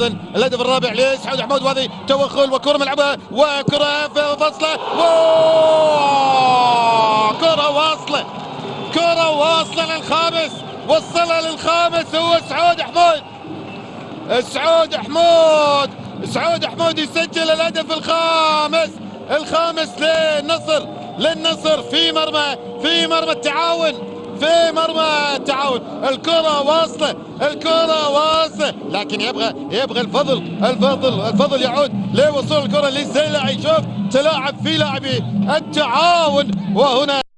الهدف الرابع لسعود حمود وهذه توغل وكرة ملعبها وكرة في فصله كرة واصلة كرة واصلة للخامس وصلها للخامس هو سعود حمود. سعود حمود سعود حمود يسجل الهدف الخامس الخامس للنصر للنصر في مرمى في مرمى التعاون في مرمى التعاون. الكرة واصلة الكرة واصلة لكن يبغى يبغى الفضل الفضل الفضل يعود لوصول الكرة للزيلعي شوف تلاعب في لاعبي التعاون وهنا